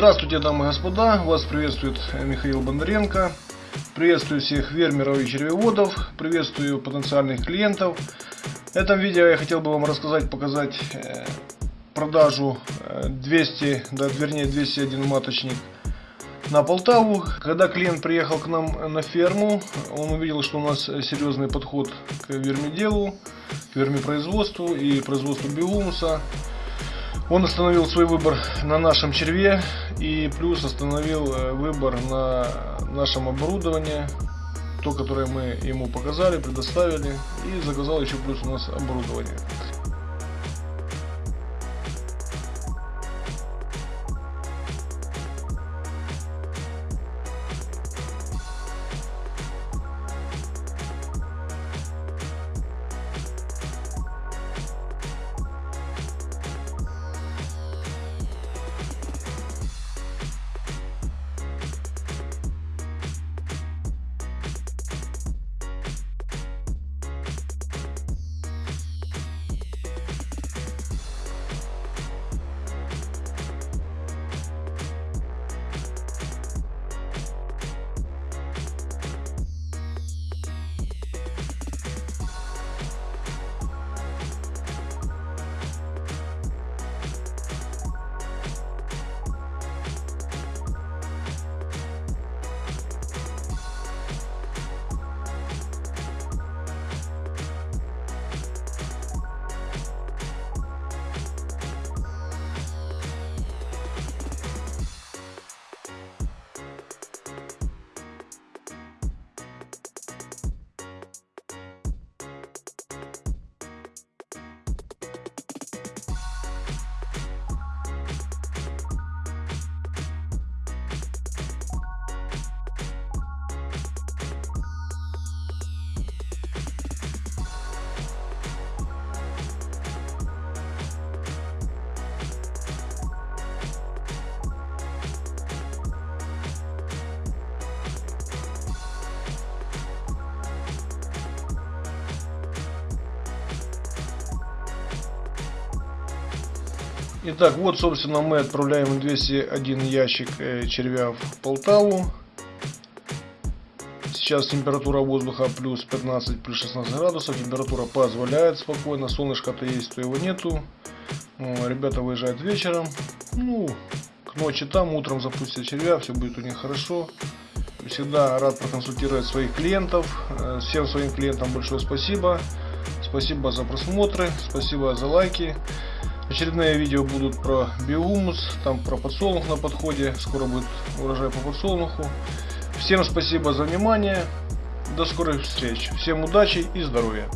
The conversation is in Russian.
Здравствуйте, дамы и господа, вас приветствует Михаил Бондаренко. Приветствую всех фермеров и червеводов, приветствую потенциальных клиентов. В этом видео я хотел бы вам рассказать, показать э, продажу 200, э, да, вернее 201 маточник на Полтаву. Когда клиент приехал к нам на ферму, он увидел, что у нас серьезный подход к вермиделу, к вермипроизводству и производству биомуса. Он остановил свой выбор на нашем черве и плюс остановил э, выбор на нашем оборудовании, то, которое мы ему показали, предоставили и заказал еще плюс у нас оборудование. Итак, вот, собственно, мы отправляем 201 ящик э, червя в Полтаву. Сейчас температура воздуха плюс 15, плюс 16 градусов. Температура позволяет спокойно. Солнышко-то есть, то его нету. Ребята выезжают вечером. Ну, к ночи там, утром запустят червя, все будет у них хорошо. Всегда рад проконсультировать своих клиентов. Э, всем своим клиентам большое спасибо. Спасибо за просмотры, спасибо за лайки. Очередные видео будут про биомус, там про подсолнух на подходе. Скоро будет урожай по подсолнуху. Всем спасибо за внимание. До скорых встреч. Всем удачи и здоровья.